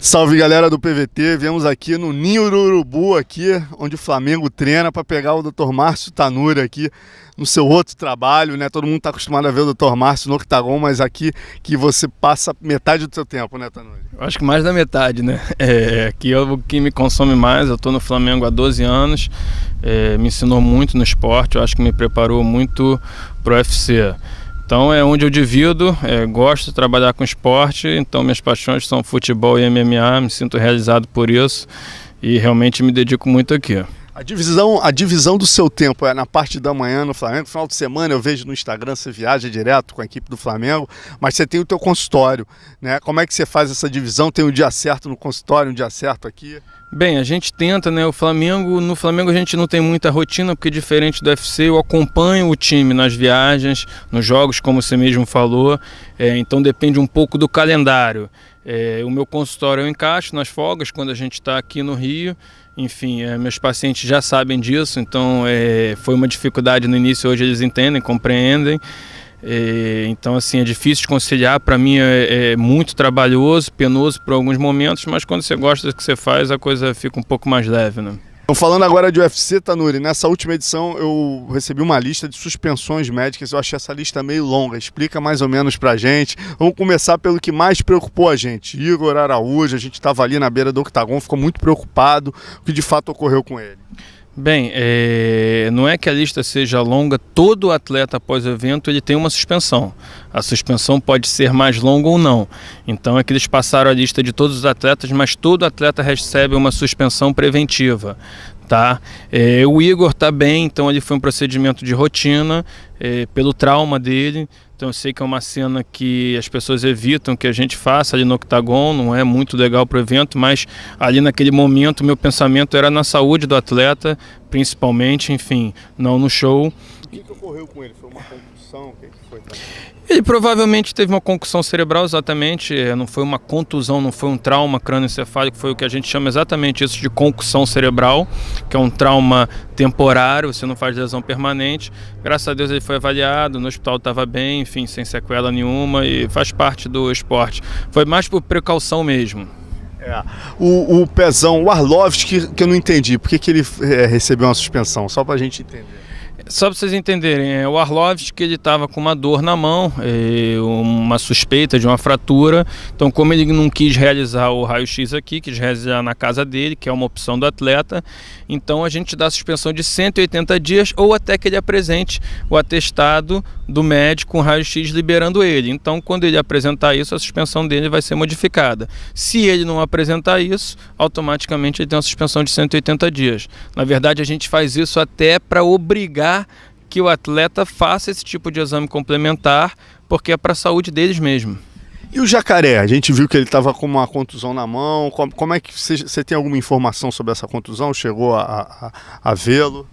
Salve galera do PVT, viemos aqui no Ninho do Urubu aqui, onde o Flamengo treina para pegar o Dr. Márcio Tanura aqui no seu outro trabalho, né? Todo mundo está acostumado a ver o Dr. Márcio no Octagon, mas aqui que você passa metade do seu tempo, né, Tanura? Acho que mais da metade, né? É, aqui é o que me consome mais, eu estou no Flamengo há 12 anos, é, me ensinou muito no esporte, eu acho que me preparou muito para o UFC. Então é onde eu divido, é, gosto de trabalhar com esporte, então minhas paixões são futebol e MMA, me sinto realizado por isso e realmente me dedico muito aqui. A divisão, a divisão do seu tempo é na parte da manhã no Flamengo, final de semana eu vejo no Instagram, você viaja direto com a equipe do Flamengo, mas você tem o teu consultório, né? Como é que você faz essa divisão? Tem um dia certo no consultório, um dia certo aqui? Bem, a gente tenta, né? O Flamengo, no Flamengo a gente não tem muita rotina, porque diferente do UFC, eu acompanho o time nas viagens, nos jogos, como você mesmo falou. É, então depende um pouco do calendário. É, o meu consultório eu encaixo nas folgas quando a gente está aqui no Rio. Enfim, é, meus pacientes já sabem disso, então é, foi uma dificuldade no início, hoje eles entendem, compreendem. É, então, assim, é difícil de conciliar. Para mim é, é, muito trabalhoso, penoso por alguns momentos, mas quando você gosta do que você faz, a coisa fica um pouco mais leve, né? Então, falando agora de UFC, Tanuri, nessa última edição eu recebi uma lista de suspensões médicas. Eu achei essa lista meio longa. Explica mais ou menos pra gente. Vamos começar pelo que mais preocupou a gente. Igor Araújo, a gente estava ali na beira do octagon, ficou muito preocupado. O que de fato ocorreu com ele? Bem, é, não é que a lista seja longa, todo atleta após o evento ele tem uma suspensão. A suspensão pode ser mais longa ou não. Então é que eles passaram a lista de todos os atletas, mas todo atleta recebe uma suspensão preventiva. Tá? É, o Igor está bem, então ele foi um procedimento de rotina, é, pelo trauma dele. Então eu sei que é uma cena que as pessoas evitam que a gente faça ali no octagon, não é muito legal para o evento, mas ali naquele momento meu pensamento era na saúde do atleta, principalmente, enfim, não no show. O que, que ocorreu com ele? Foi uma concussão? O que, que foi? Ele provavelmente teve uma concussão cerebral, exatamente, é, não foi uma contusão, não foi um trauma crânioencefálico, foi o que a gente chama exatamente isso de concussão cerebral, que é um trauma temporário, você não faz lesão permanente. Graças a Deus ele foi avaliado, no hospital estava bem, enfim, sem sequela nenhuma e faz parte do esporte. Foi mais por precaução mesmo. É. O, o Pezão, o Arlovski, que, que eu não entendi, por que, que ele é, recebeu uma suspensão? Só para a gente entender. Só para vocês entenderem, é, o Arlovski ele estava com uma dor na mão, é, uma suspeita de uma fratura. Então, como ele não quis realizar o raio-x aqui, quis realizar na casa dele, que é uma opção do atleta, então a gente dá suspensão de 180 dias ou até que ele apresente o atestado do médico com raio-x liberando ele. Então, quando ele apresentar isso, a suspensão dele vai ser modificada. Se ele não apresentar isso, automaticamente ele tem uma suspensão de 180 dias. Na verdade, a gente faz isso até para obrigar que o atleta faça esse tipo de exame complementar, porque é para a saúde deles mesmo. E o jacaré? A gente viu que ele estava com uma contusão na mão. Como, como é que você, tem alguma informação sobre essa contusão? Chegou a, a, a vê-lo?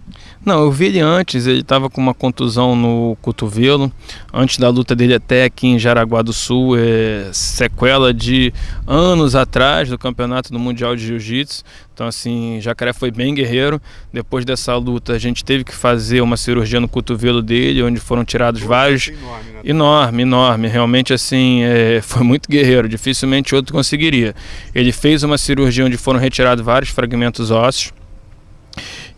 Não, eu vi ele antes. Ele estava com uma contusão no cotovelo. Antes da luta dele até aqui em Jaraguá do Sul, é sequela de anos atrás do campeonato do Mundial de Jiu-Jitsu. Então, assim, Jacaré foi bem guerreiro. Depois dessa luta, a gente teve que fazer uma cirurgia no cotovelo dele, onde foram tirados vários. Enorme, né? enorme, enorme. Realmente, assim, é... foi muito guerreiro. Dificilmente outro conseguiria. Ele fez uma cirurgia onde foram retirados vários fragmentos ósseos.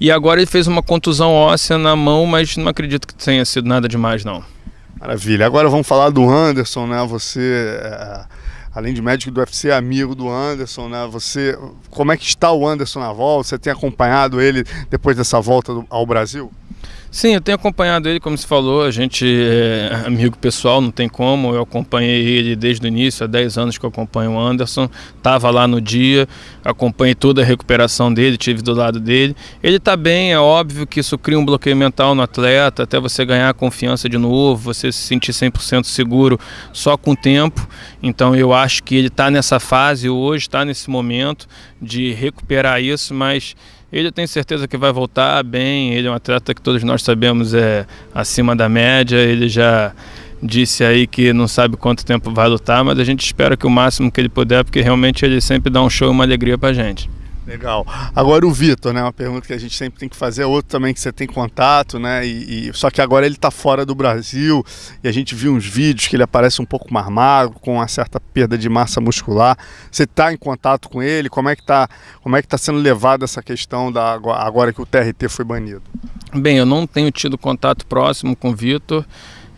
E agora ele fez uma contusão óssea na mão, mas não acredito que tenha sido nada demais, não. Maravilha. Agora vamos falar do Anderson, né? Você. É além de médico do UFC, amigo do Anderson, né? Você, como é que está o Anderson na volta? Você tem acompanhado ele depois dessa volta ao Brasil? Sim, eu tenho acompanhado ele, como se falou, a gente é amigo pessoal, não tem como. Eu acompanhei ele desde o início, há 10 anos que eu acompanho o Anderson. Estava lá no dia, acompanhei toda a recuperação dele, tive do lado dele. Ele está bem, é óbvio que isso cria um bloqueio mental no atleta, até você ganhar confiança de novo, você se sentir 100% seguro só com o tempo. Então eu acho que ele está nessa fase hoje, está nesse momento de recuperar isso, mas ele tem certeza que vai voltar bem. Ele é um atleta que todos nós sabemos é acima da média. Ele já disse aí que não sabe quanto tempo vai lutar, mas a gente espera que o máximo que ele puder, porque realmente ele sempre dá um show e uma alegria pra gente. Legal. Agora o Vitor, né? Uma pergunta que a gente sempre tem que fazer, outro também que você tem contato, né? E, e só que agora ele está fora do Brasil e a gente viu uns vídeos que ele aparece um pouco mais magro, com uma certa perda de massa muscular. Você está em contato com ele? Como é que está? Como é que está sendo levada essa questão da agora que o TRT foi banido? Bem, eu não tenho tido contato próximo com o Vitor.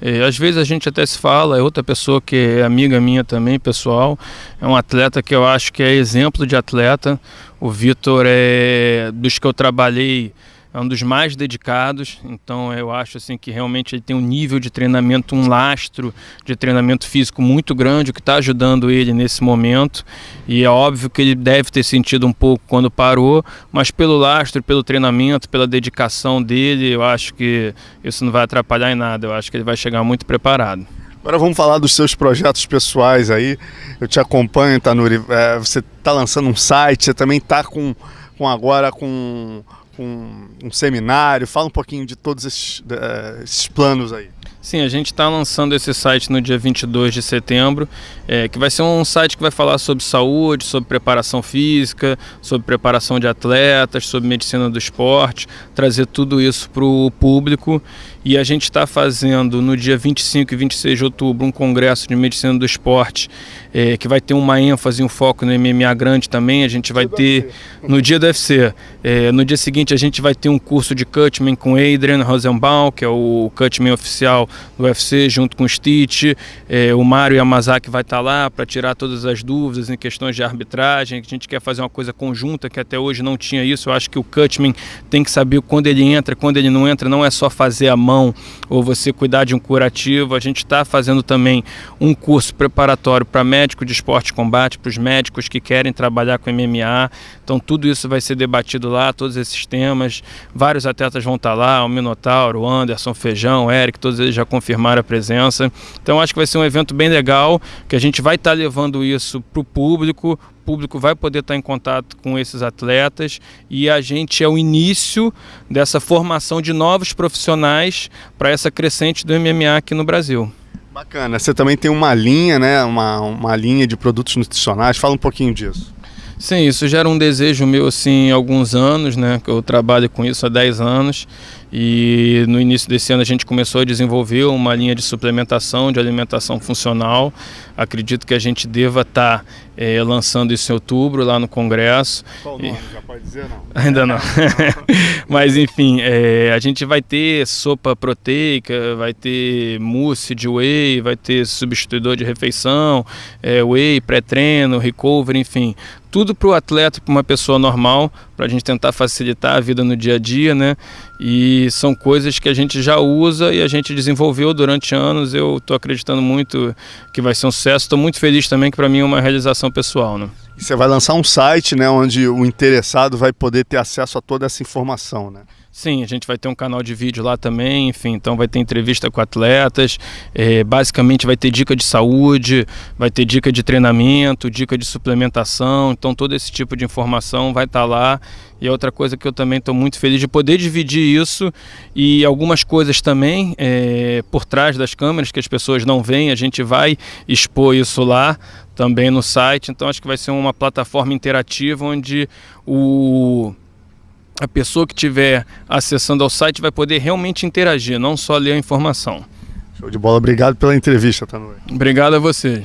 É, às vezes a gente até se fala, é outra pessoa que é amiga minha também, pessoal. É um atleta que eu acho que é exemplo de atleta. O Vitor é dos que eu trabalhei é um dos mais dedicados, então eu acho assim que realmente ele tem um nível de treinamento, um lastro de treinamento físico muito grande, o que está ajudando ele nesse momento. E é óbvio que ele deve ter sentido um pouco quando parou, mas pelo lastro, pelo treinamento, pela dedicação dele, eu acho que isso não vai atrapalhar em nada. Eu acho que ele vai chegar muito preparado. Agora vamos falar dos seus projetos pessoais aí. Eu te acompanho, Tanuri. É, você está lançando um site, você também está com, com agora com com um seminário? Fala um pouquinho de todos esses, uh, esses planos aí. Sim, a gente está lançando esse site no dia 22 de setembro, é, que vai ser um site que vai falar sobre saúde, sobre preparação física, sobre preparação de atletas, sobre medicina do esporte, trazer tudo isso para o público. E a gente está fazendo no dia 25 e 26 de outubro um congresso de medicina do esporte, é, que vai ter uma ênfase e um foco no MMA grande também. A gente vai ter no dia do UFC. É, no dia seguinte a gente vai ter um curso de Cutman com Adrian Rosenbaum, que é o Cutman oficial do UFC, junto com o Stitch. É, o Mário Yamazaki vai estar tá lá para tirar todas as dúvidas em questões de arbitragem. A gente quer fazer uma coisa conjunta que até hoje não tinha isso. Eu acho que o Cutman tem que saber quando ele entra, quando ele não entra. Não é só fazer a mão ou você cuidar de um curativo. A gente está fazendo também um curso preparatório para médico de esporte combate, para os médicos que querem trabalhar com MMA. Então tudo isso vai ser debatido lá, todos esses temas. Vários atletas vão estar tá lá, o Minotauro, o Anderson, Feijão, o Eric, todos eles já confirmaram a presença. Então acho que vai ser um evento bem legal, que a gente vai estar tá levando isso para o público, o público vai poder estar tá em contato com esses atletas e a gente é o início dessa formação de novos profissionais para essa crescente do MMA aqui no Brasil. Bacana. Você também tem uma linha, né? Uma, uma linha de produtos nutricionais. Fala um pouquinho disso. Sim, isso gera um desejo meu assim há alguns anos, né? Que eu trabalho com isso há 10 anos e no início desse ano a gente começou a desenvolver uma linha de suplementação de alimentação funcional. Acredito que a gente deva estar tá, é, lançando isso em outubro lá no Congresso. Qual o nome? E... Já pode dizer não? Ainda não. Mas enfim, é, a gente vai ter sopa proteica, vai ter mousse de whey, vai ter substituidor de refeição, é, whey, pré-treino, recovery, enfim, tudo para o atleta, para uma pessoa normal, para a gente tentar facilitar a vida no dia a dia, né? E são coisas que a gente já usa e a gente desenvolveu durante anos. Eu estou acreditando muito que vai ser um sucesso. Estou muito feliz também que para mim é uma realização pessoal, né? você vai lançar um site, né, onde o interessado vai poder ter acesso a toda essa informação, né? Sim, a gente vai ter um canal de vídeo lá também, enfim, então vai ter entrevista com atletas, é, basicamente vai ter dica de saúde, vai ter dica de treinamento, dica de suplementação, então todo esse tipo de informação vai estar tá lá. E é outra coisa que eu também estou muito feliz de poder dividir isso e algumas coisas também é, por trás das câmeras que as pessoas não veem, a gente vai expor isso lá também no site, então acho que vai ser uma plataforma interativa onde o a pessoa que estiver acessando ao site vai poder realmente interagir, não só ler a informação. Show de bola, obrigado pela entrevista, Tanui. Obrigado a você.